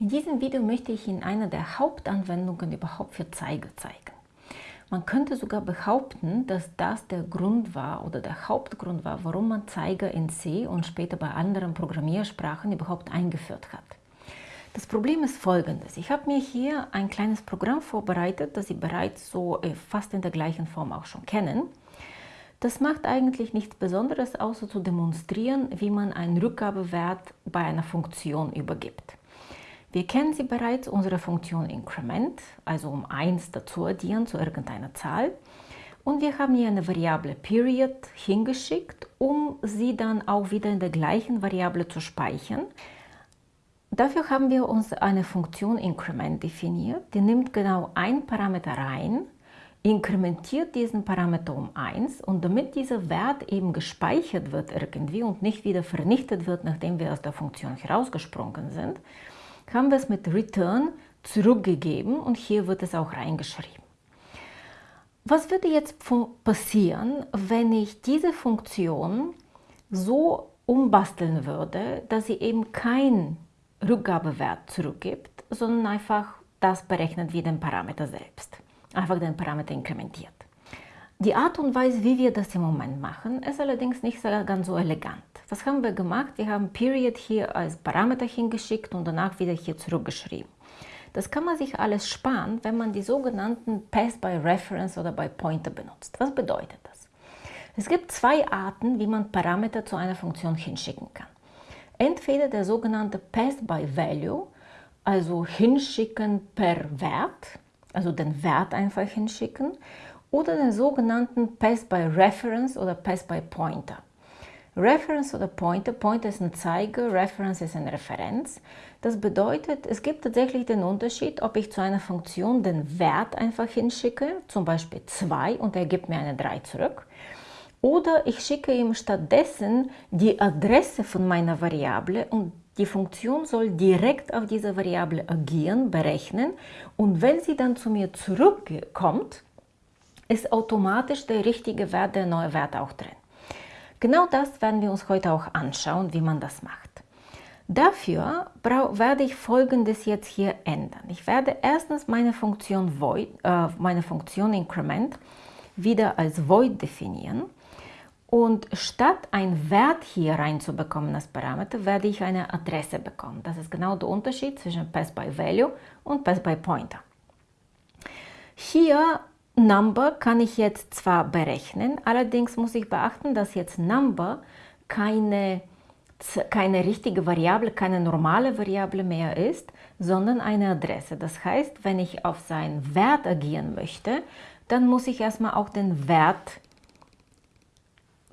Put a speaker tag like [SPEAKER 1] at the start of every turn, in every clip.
[SPEAKER 1] In diesem Video möchte ich Ihnen eine der Hauptanwendungen überhaupt für Zeiger zeigen. Man könnte sogar behaupten, dass das der Grund war oder der Hauptgrund war, warum man Zeiger in C und später bei anderen Programmiersprachen überhaupt eingeführt hat. Das Problem ist folgendes. Ich habe mir hier ein kleines Programm vorbereitet, das Sie bereits so äh, fast in der gleichen Form auch schon kennen. Das macht eigentlich nichts Besonderes, außer zu demonstrieren, wie man einen Rückgabewert bei einer Funktion übergibt. Wir kennen sie bereits, unsere Funktion Increment, also um 1 dazu addieren zu irgendeiner Zahl. Und wir haben hier eine Variable Period hingeschickt, um sie dann auch wieder in der gleichen Variable zu speichern. Dafür haben wir uns eine Funktion Increment definiert, die nimmt genau ein Parameter rein, inkrementiert diesen Parameter um 1 und damit dieser Wert eben gespeichert wird irgendwie und nicht wieder vernichtet wird, nachdem wir aus der Funktion herausgesprungen sind, haben wir es mit Return zurückgegeben und hier wird es auch reingeschrieben. Was würde jetzt passieren, wenn ich diese Funktion so umbasteln würde, dass sie eben keinen Rückgabewert zurückgibt, sondern einfach das berechnet wie den Parameter selbst. Einfach den Parameter inkrementiert. Die Art und Weise, wie wir das im Moment machen, ist allerdings nicht ganz so elegant. Was haben wir gemacht? Wir haben Period hier als Parameter hingeschickt und danach wieder hier zurückgeschrieben. Das kann man sich alles sparen, wenn man die sogenannten Pass by Reference oder by Pointer benutzt. Was bedeutet das? Es gibt zwei Arten, wie man Parameter zu einer Funktion hinschicken kann. Entweder der sogenannte Pass by Value, also hinschicken per Wert, also den Wert einfach hinschicken, oder den sogenannten Pass by Reference oder Pass by Pointer. Reference oder Pointer, Pointer ist ein Zeiger, Reference ist eine Referenz. Das bedeutet, es gibt tatsächlich den Unterschied, ob ich zu einer Funktion den Wert einfach hinschicke, zum Beispiel 2 und er gibt mir eine 3 zurück, oder ich schicke ihm stattdessen die Adresse von meiner Variable und die Funktion soll direkt auf diese Variable agieren, berechnen und wenn sie dann zu mir zurückkommt, ist automatisch der richtige Wert, der neue Wert auch drin. Genau das werden wir uns heute auch anschauen, wie man das macht. Dafür werde ich folgendes jetzt hier ändern. Ich werde erstens meine Funktion, void, äh, meine Funktion Increment wieder als Void definieren und statt einen Wert hier reinzubekommen als Parameter, werde ich eine Adresse bekommen. Das ist genau der Unterschied zwischen Pass by Value und Pass by Pointer. Hier Number kann ich jetzt zwar berechnen, allerdings muss ich beachten, dass jetzt Number keine, keine richtige Variable, keine normale Variable mehr ist, sondern eine Adresse. Das heißt, wenn ich auf seinen Wert agieren möchte, dann muss ich erstmal auch den Wert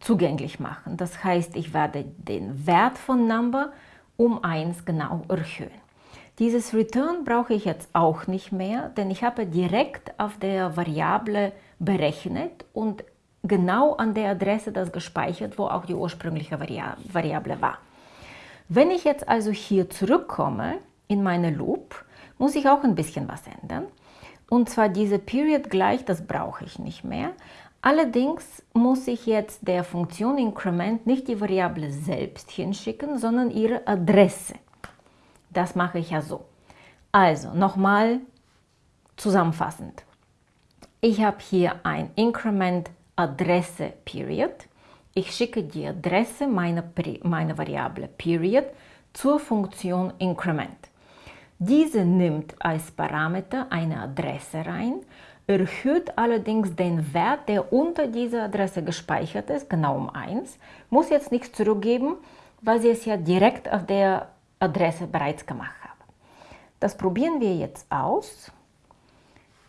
[SPEAKER 1] zugänglich machen. Das heißt, ich werde den Wert von Number um 1 genau erhöhen. Dieses Return brauche ich jetzt auch nicht mehr, denn ich habe direkt auf der Variable berechnet und genau an der Adresse das gespeichert, wo auch die ursprüngliche Variable war. Wenn ich jetzt also hier zurückkomme in meine Loop, muss ich auch ein bisschen was ändern. Und zwar diese Period gleich, das brauche ich nicht mehr. Allerdings muss ich jetzt der Funktion Increment nicht die Variable selbst hinschicken, sondern ihre Adresse. Das mache ich ja so. Also nochmal zusammenfassend. Ich habe hier ein Increment Adresse Period. Ich schicke die Adresse meiner, meiner Variable Period zur Funktion Increment. Diese nimmt als Parameter eine Adresse rein, erhöht allerdings den Wert, der unter dieser Adresse gespeichert ist, genau um 1, muss jetzt nichts zurückgeben, weil sie es ja direkt auf der Adresse bereits gemacht habe. Das probieren wir jetzt aus.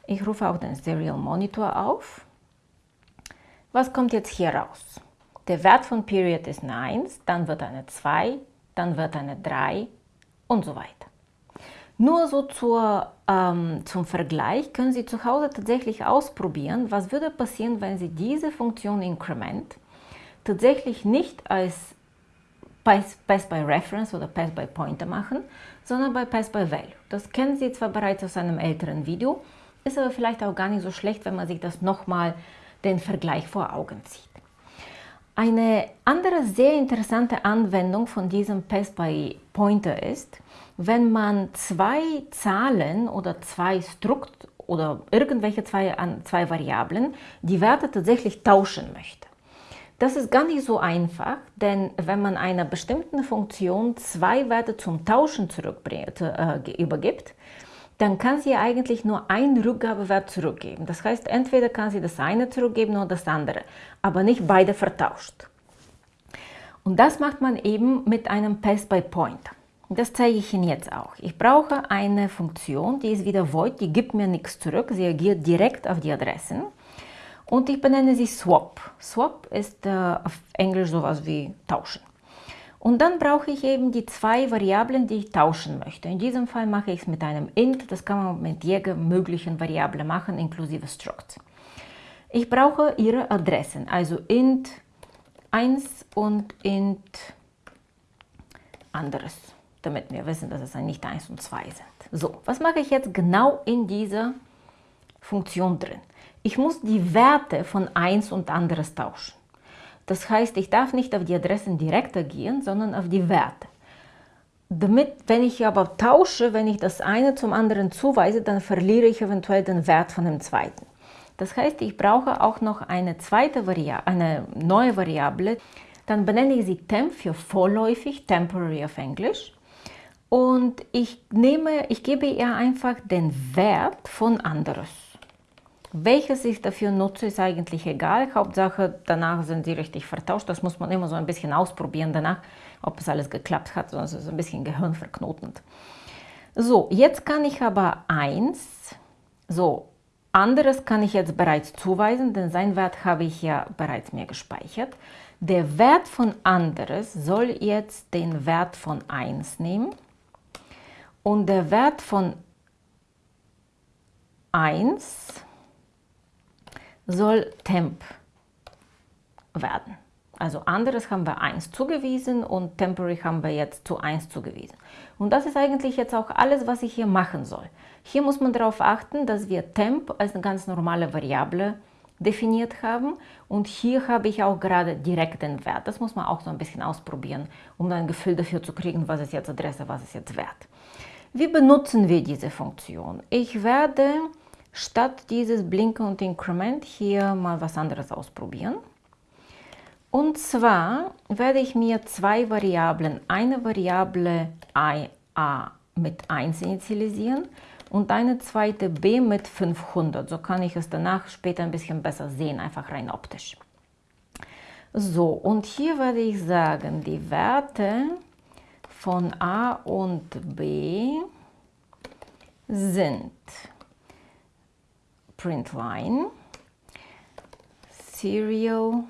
[SPEAKER 1] Ich rufe auch den Serial Monitor auf. Was kommt jetzt hier raus? Der Wert von Period ist eine 1, dann wird eine 2, dann wird eine 3 und so weiter. Nur so zur, ähm, zum Vergleich können Sie zu Hause tatsächlich ausprobieren, was würde passieren, wenn Sie diese Funktion Increment tatsächlich nicht als Pass, Pass by Reference oder Pass by Pointer machen, sondern bei Pass by Value. Das kennen Sie zwar bereits aus einem älteren Video, ist aber vielleicht auch gar nicht so schlecht, wenn man sich das nochmal den Vergleich vor Augen zieht. Eine andere sehr interessante Anwendung von diesem Pass by Pointer ist, wenn man zwei Zahlen oder zwei Strukt oder irgendwelche zwei, zwei Variablen die Werte tatsächlich tauschen möchte. Das ist gar nicht so einfach, denn wenn man einer bestimmten Funktion zwei Werte zum Tauschen äh, übergibt, dann kann sie eigentlich nur einen Rückgabewert zurückgeben. Das heißt, entweder kann sie das eine zurückgeben oder das andere, aber nicht beide vertauscht. Und das macht man eben mit einem Pass-by-Pointer. Das zeige ich Ihnen jetzt auch. Ich brauche eine Funktion, die ist wieder void, die gibt mir nichts zurück, sie agiert direkt auf die Adressen. Und ich benenne sie Swap. Swap ist äh, auf Englisch sowas wie tauschen. Und dann brauche ich eben die zwei Variablen, die ich tauschen möchte. In diesem Fall mache ich es mit einem int, das kann man mit jeder möglichen Variable machen, inklusive struct. Ich brauche ihre Adressen, also int 1 und int anderes, damit wir wissen, dass es nicht 1 und 2 sind. So, was mache ich jetzt genau in dieser Funktion drin? Ich muss die Werte von 1 und anderes tauschen. Das heißt, ich darf nicht auf die Adressen direkt agieren, sondern auf die Werte. Damit, wenn ich aber tausche, wenn ich das eine zum anderen zuweise, dann verliere ich eventuell den Wert von dem zweiten. Das heißt, ich brauche auch noch eine zweite Variable, eine neue Variable. Dann benenne ich sie temp für vorläufig, temporary auf Englisch. Und ich nehme, ich gebe ihr einfach den Wert von anderes. Welches ich dafür nutze, ist eigentlich egal. Hauptsache, danach sind sie richtig vertauscht. Das muss man immer so ein bisschen ausprobieren danach, ob es alles geklappt hat, sonst ist es ein bisschen gehirnverknotend. So, jetzt kann ich aber eins, so, anderes kann ich jetzt bereits zuweisen, denn sein Wert habe ich ja bereits mir gespeichert. Der Wert von anderes soll jetzt den Wert von 1 nehmen und der Wert von 1 soll temp werden. Also anderes haben wir 1 zugewiesen und temporary haben wir jetzt zu 1 zugewiesen. Und das ist eigentlich jetzt auch alles, was ich hier machen soll. Hier muss man darauf achten, dass wir temp als eine ganz normale Variable definiert haben und hier habe ich auch gerade direkt den Wert. Das muss man auch so ein bisschen ausprobieren, um ein Gefühl dafür zu kriegen, was ist jetzt Adresse, was ist jetzt Wert. Wie benutzen wir diese Funktion? Ich werde statt dieses Blinken und Increment hier mal was anderes ausprobieren. Und zwar werde ich mir zwei Variablen, eine Variable a mit 1 initialisieren und eine zweite b mit 500. So kann ich es danach später ein bisschen besser sehen, einfach rein optisch. So, und hier werde ich sagen, die Werte von a und b sind print line, serial,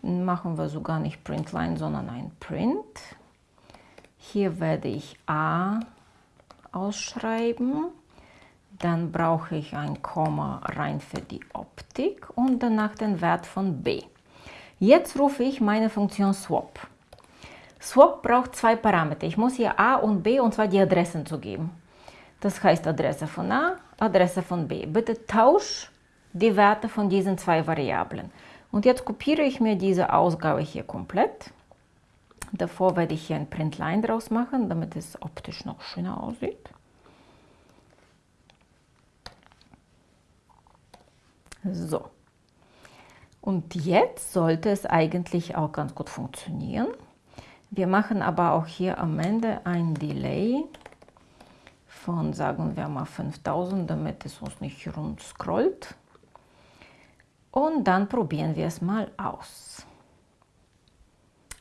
[SPEAKER 1] machen wir sogar nicht print line, sondern ein print. Hier werde ich a ausschreiben, dann brauche ich ein Komma rein für die Optik und danach den Wert von b. Jetzt rufe ich meine Funktion swap. Swap braucht zwei Parameter. Ich muss hier a und b und zwar die Adressen zugeben. Das heißt Adresse von a, Adresse von b. Bitte tausch die Werte von diesen zwei Variablen. Und jetzt kopiere ich mir diese Ausgabe hier komplett. Davor werde ich hier ein Printline draus machen, damit es optisch noch schöner aussieht. So. Und jetzt sollte es eigentlich auch ganz gut funktionieren. Wir machen aber auch hier am Ende ein Delay von, sagen wir mal, 5000, damit es uns nicht rund scrollt. Und dann probieren wir es mal aus.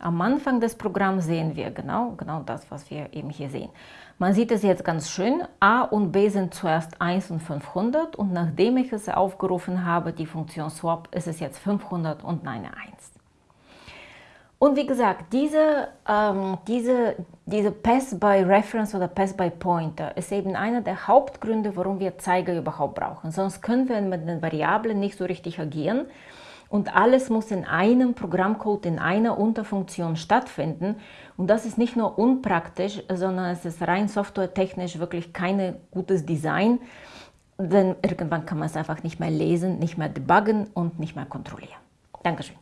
[SPEAKER 1] Am Anfang des Programms sehen wir genau, genau das, was wir eben hier sehen. Man sieht es jetzt ganz schön, a und b sind zuerst 1 und 500 und nachdem ich es aufgerufen habe, die Funktion swap, ist es jetzt 500 und eine 1. Und wie gesagt, diese, ähm, diese, diese Pass by Reference oder Pass by Pointer ist eben einer der Hauptgründe, warum wir Zeiger überhaupt brauchen. Sonst können wir mit den Variablen nicht so richtig agieren und alles muss in einem Programmcode, in einer Unterfunktion stattfinden. Und das ist nicht nur unpraktisch, sondern es ist rein softwaretechnisch wirklich kein gutes Design, denn irgendwann kann man es einfach nicht mehr lesen, nicht mehr debuggen und nicht mehr kontrollieren. Dankeschön.